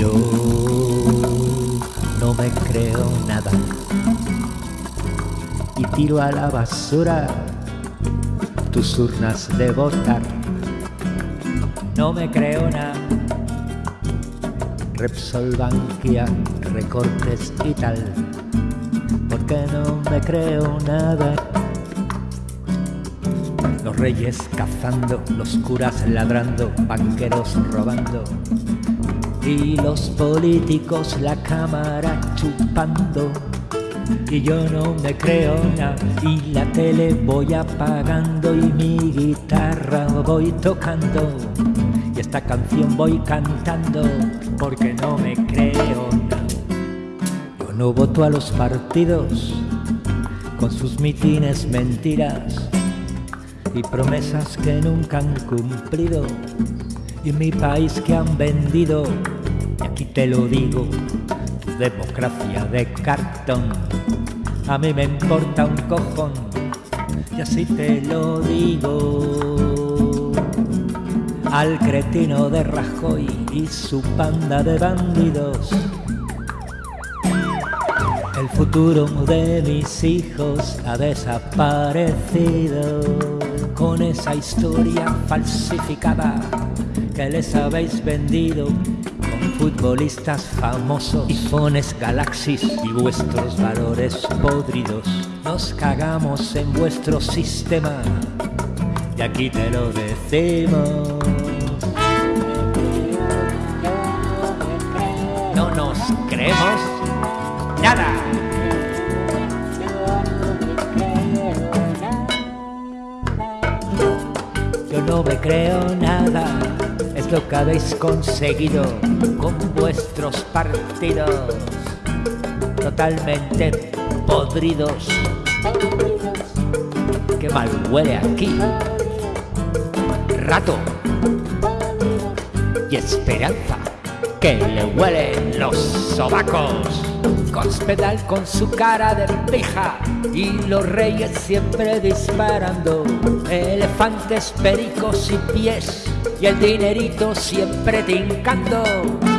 Yo no me creo nada y tiro a la basura tus urnas de votar. No me creo nada. Repsol, Bankia, recortes y tal. Porque no me creo nada. Los reyes cazando, los curas ladrando, banqueros robando y los políticos la cámara chupando. Y yo no me creo nada. Y la tele voy apagando. Y mi guitarra voy tocando. Y esta canción voy cantando porque no me creo nada. Yo no voto a los partidos con sus mitines mentiras y promesas que nunca han cumplido. Y mi país que han vendido y aquí te lo digo democracia de cartón. A mí me importa un cojón, y así te lo digo. Al cretino de Rajoy y su panda de bandidos. El futuro de mis hijos ha desaparecido con esa historia falsificada que les habéis vendido futbolistas famosos, iPhones, galaxies y vuestros valores podridos. Nos cagamos en vuestro sistema y aquí te lo decimos. No nos creemos nada. Yo no me creo nada lo que habéis conseguido con vuestros partidos totalmente podridos. Qué mal huele aquí. Rato y esperanza que le huelen los sobacos. Cospedal con su cara de pija y los reyes siempre disparando. Elefantes, pericos y pies y el dinerito siempre tincando.